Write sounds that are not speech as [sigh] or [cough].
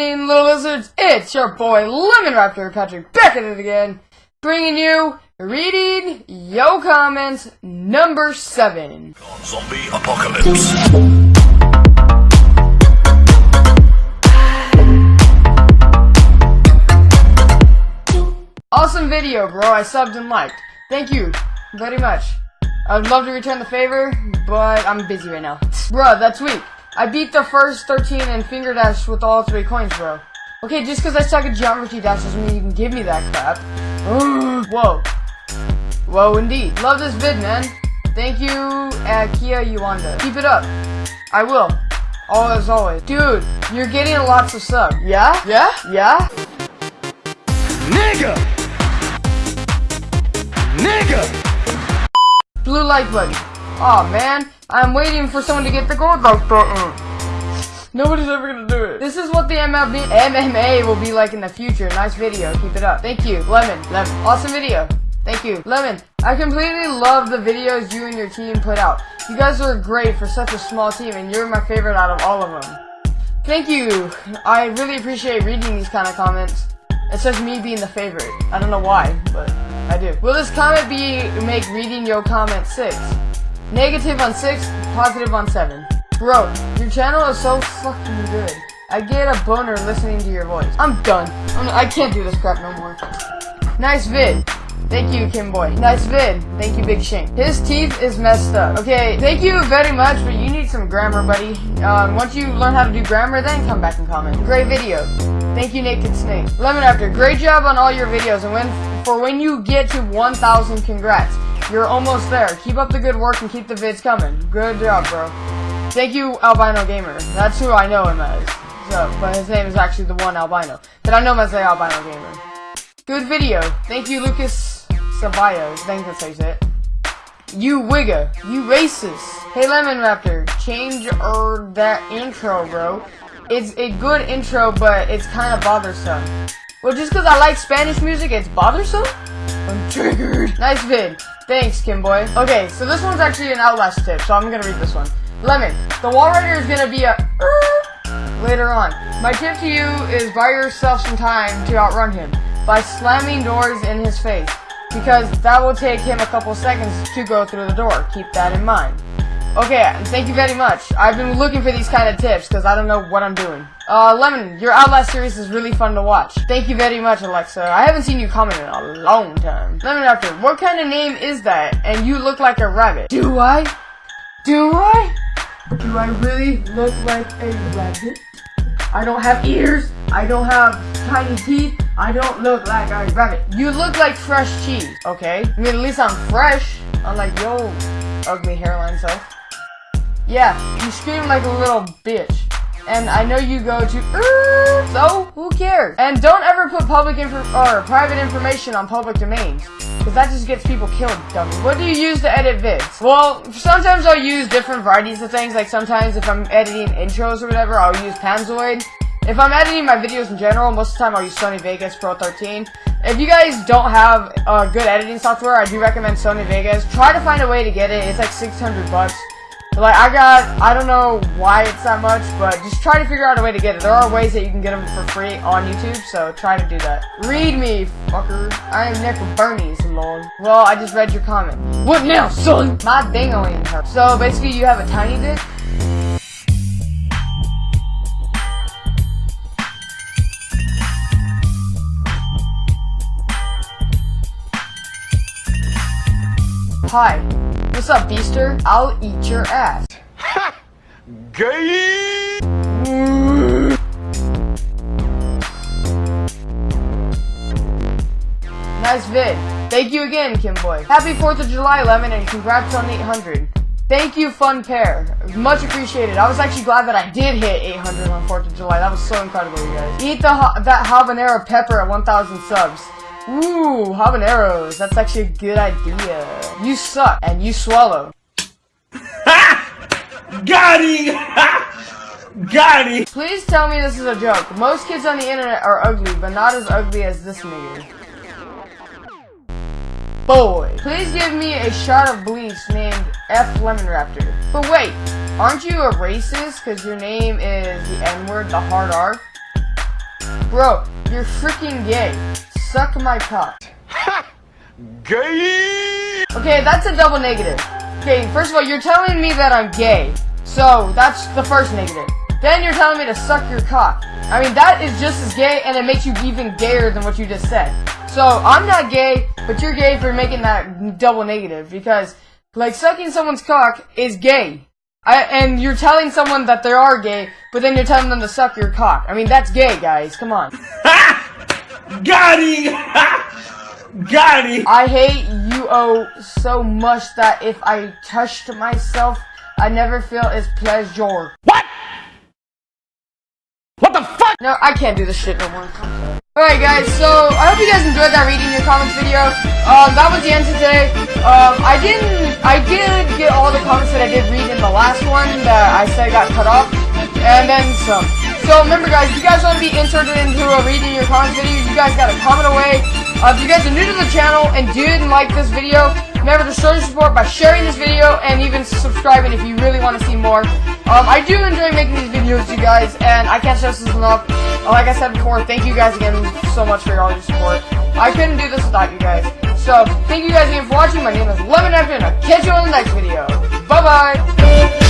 happening, little lizards? It's your boy Lemon Raptor Patrick back at it again, bringing you reading yo comments number seven. Zombie apocalypse. Awesome video, bro. I subbed and liked. Thank you very much. I would love to return the favor, but I'm busy right now. Bruh, that's weak. I beat the first 13 and finger dash with all three coins, bro. Okay, just because I suck at geometry dash doesn't mean you can give me that crap. [gasps] Whoa. Whoa, indeed. Love this vid, man. Thank you, uh, Kia Yuanda. Keep it up. I will. All as always. Dude, you're getting lots of sub. Yeah? Yeah? Yeah? Nigga! Nigga! Blue like button. Oh, man. I'm waiting for someone to get the gold like button. Nobody's ever gonna do it. This is what the MLB MMA will be like in the future. Nice video. Keep it up. Thank you. Lemon. Lemon. Awesome video. Thank you. Lemon, I completely love the videos you and your team put out. You guys are great for such a small team, and you're my favorite out of all of them. Thank you. I really appreciate reading these kind of comments. It's just me being the favorite. I don't know why, but I do. Will this comment be make reading your comment 6? Negative on 6, positive on 7. Bro, your channel is so fucking good. I get a boner listening to your voice. I'm done. I'm, I can not do this crap no more. Nice vid. Thank you, Kimboy. Nice vid. Thank you, Big Shank. His teeth is messed up. Okay, thank you very much, but you need some grammar, buddy. Um, once you learn how to do grammar, then come back and comment. Great video. Thank you, Naked Snake. Lemon Raptor, great job on all your videos, and when for when you get to 1,000, congrats. You're almost there. Keep up the good work and keep the vids coming. Good job, bro. Thank you, Albino Gamer. That's who I know him as. So, but his name is actually the one Albino. But I know him as the Albino Gamer. Good video. Thank you, Lucas Sabayo. I think that's how you say it. You wigger. You racist. Hey Lemon Raptor, change er that intro, bro. It's a good intro, but it's kind of bothersome. Well, just because I like Spanish music, it's bothersome? I'm triggered. Nice vid. Thanks, Kimboy. Okay, so this one's actually an Outlast tip, so I'm gonna read this one. Lemon, the Walrider is gonna be a er, later on. My tip to you is buy yourself some time to outrun him by slamming doors in his face because that will take him a couple seconds to go through the door. Keep that in mind. Okay, thank you very much. I've been looking for these kind of tips because I don't know what I'm doing. Uh, Lemon, your Outlast series is really fun to watch. Thank you very much, Alexa. I haven't seen you comment in a long time. Lemon what kind of name is that? And you look like a rabbit. Do I? Do I? Do I really look like a rabbit? I don't have ears. I don't have tiny teeth. I don't look like a rabbit. You look like fresh cheese, okay? I mean, at least I'm fresh, unlike yo ugly hairline self. Yeah, you scream like a little bitch. And I know you go to, so who cares? And don't ever put public info or private information on public domains. Because that just gets people killed, dummy. What do you use to edit vids? Well, sometimes I'll use different varieties of things. Like sometimes if I'm editing intros or whatever, I'll use Panzoid. If I'm editing my videos in general, most of the time I'll use Sony Vegas Pro 13. If you guys don't have uh, good editing software, I do recommend Sony Vegas. Try to find a way to get it. It's like 600 bucks. Like, I got, I don't know why it's that much, but just try to figure out a way to get it. There are ways that you can get them for free on YouTube, so try to do that. Read me, fucker. I am Nick Bernie's, lord. Well, I just read your comment. What now, son? My dingoing hurts. So, basically, you have a tiny dick? Hi. What's up, Beaster? I'll eat your ass. Ha! [laughs] Gay! Nice vid. Thank you again, Kimboy. Happy 4th of July, Lemon, and congrats on 800. Thank you, Fun Pair. Much appreciated. I was actually glad that I did hit 800 on 4th of July. That was so incredible, you guys. Eat the that habanero pepper at 1,000 subs. Ooh, habaneros. That's actually a good idea. You suck, and you swallow. [laughs] Got him! [laughs] Got him! Please tell me this is a joke. Most kids on the internet are ugly, but not as ugly as this nigga. Boy, please give me a shot of bleach named F Lemon Raptor. But wait, aren't you a racist because your name is the N-word, the hard R? Bro, you're freaking gay. Suck my cock. [laughs] Gay. Okay, that's a double negative. Okay, first of all, you're telling me that I'm gay. So, that's the first negative. Then you're telling me to suck your cock. I mean, that is just as gay, and it makes you even gayer than what you just said. So, I'm not gay, but you're gay for making that double negative, because, like, sucking someone's cock is gay. I, and you're telling someone that they are gay, but then you're telling them to suck your cock. I mean, that's gay, guys. Come on. [laughs] Got him. [laughs] Got. I hate you oh so much that if I touched myself, I never feel its pleasure. What? What the fuck? No, I can't do this shit no more. Alright guys, so I hope you guys enjoyed that reading your comments video. Um, that was the end today. Um, I didn't, I did get all the comments that I did read in the last one that I said got cut off. And then some. So remember guys, if you guys want to be inserted into a reading your comments video, you guys gotta comment away. Uh, if you guys are new to the channel and didn't like this video, remember to show your support by sharing this video and even subscribing if you really want to see more. Um, I do enjoy making these videos, you guys, and I can't stress this enough. Uh, like I said before, thank you guys again so much for all your support. I couldn't do this without you guys. So, thank you guys again for watching. My name is Lemon Neptune, and I'll catch you on the next video. Bye-bye!